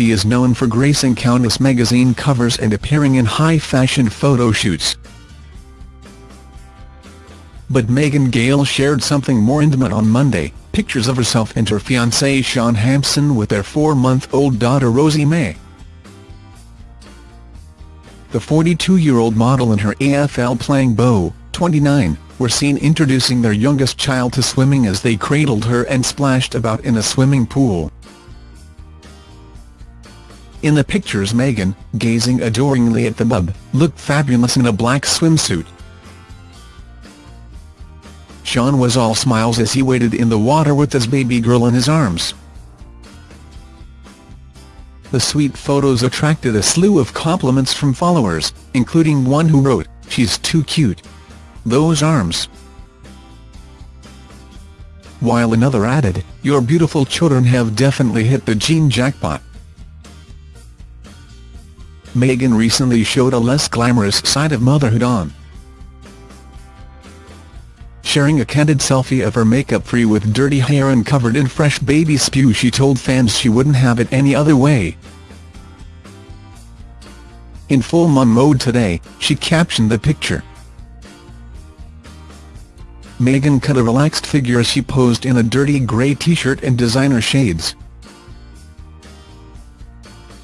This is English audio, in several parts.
She is known for gracing countless magazine covers and appearing in high-fashion photo shoots. But Megan Gale shared something more intimate on Monday, pictures of herself and her fiancé Shaun Hampson with their four-month-old daughter Rosie May. The 42-year-old model and her AFL-playing beau, 29, were seen introducing their youngest child to swimming as they cradled her and splashed about in a swimming pool. In the pictures Megan, gazing adoringly at the bub, looked fabulous in a black swimsuit. Shaun was all smiles as he waded in the water with his baby girl in his arms. The sweet photos attracted a slew of compliments from followers, including one who wrote, she's too cute. Those arms. While another added, your beautiful children have definitely hit the gene jackpot. Megan recently showed a less glamorous side of motherhood on sharing a candid selfie of her makeup-free with dirty hair and covered in fresh baby spew she told fans she wouldn't have it any other way. In full mum mode today, she captioned the picture. Megan cut a relaxed figure as she posed in a dirty grey t-shirt and designer shades.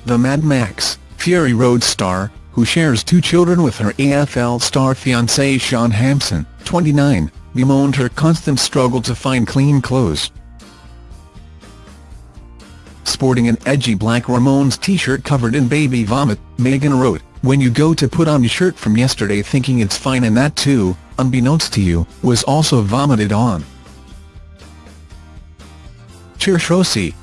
The Mad Max, Fury Road star, who shares two children with her AFL star fiancé Shaun Hampson, 29, bemoaned her constant struggle to find clean clothes. Sporting an edgy black Ramones t-shirt covered in baby vomit, Megan wrote, When you go to put on your shirt from yesterday thinking it's fine and that too, unbeknownst to you, was also vomited on. Cheers Rosie.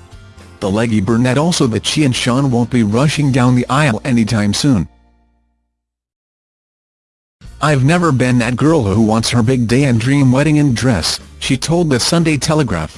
The leggy brunette also that she and Shaun won't be rushing down the aisle anytime soon. I've never been that girl who wants her big day and dream wedding and dress, she told the Sunday Telegraph.